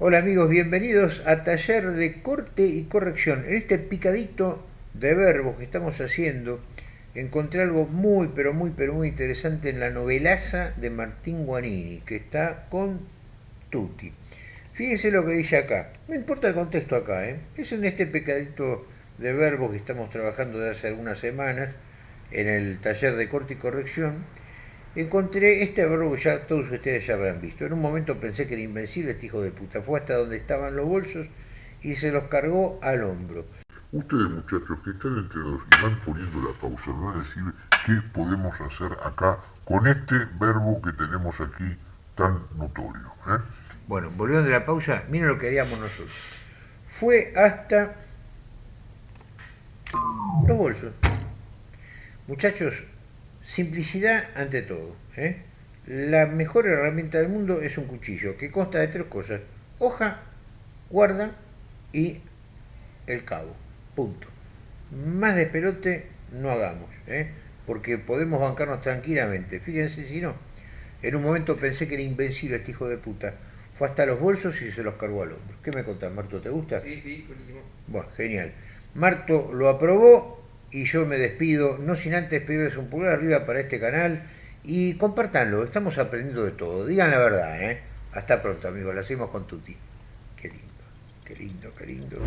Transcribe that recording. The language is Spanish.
Hola amigos, bienvenidos a Taller de Corte y Corrección. En este picadito de verbos que estamos haciendo, encontré algo muy, pero muy, pero muy interesante en la novelaza de Martín Guanini, que está con Tutti. Fíjense lo que dice acá, no importa el contexto acá, ¿eh? es en este picadito de verbos que estamos trabajando desde hace algunas semanas en el Taller de Corte y Corrección, encontré este verbo que ya todos ustedes ya habrán visto. En un momento pensé que era invencible este hijo de puta. Fue hasta donde estaban los bolsos y se los cargó al hombro. Ustedes muchachos que están entrenados y van poniendo la pausa, van a decir qué podemos hacer acá con este verbo que tenemos aquí tan notorio. ¿eh? Bueno, volviendo de la pausa, miren lo que haríamos nosotros. Fue hasta los bolsos. Muchachos, Simplicidad ante todo. ¿eh? La mejor herramienta del mundo es un cuchillo que consta de tres cosas. Hoja, guarda y el cabo. Punto. Más de pelote no hagamos, ¿eh? porque podemos bancarnos tranquilamente. Fíjense si no. En un momento pensé que era invencible este hijo de puta. Fue hasta los bolsos y se los cargó al hombro. ¿Qué me contás, Marto? ¿Te gusta? Sí, sí, buenísimo. Bueno, genial. Marto lo aprobó y yo me despido, no sin antes pedirles un pulgar arriba para este canal y compartanlo, estamos aprendiendo de todo, digan la verdad, ¿eh? Hasta pronto amigos, lo hacemos con Tuti. Qué lindo, qué lindo, qué lindo.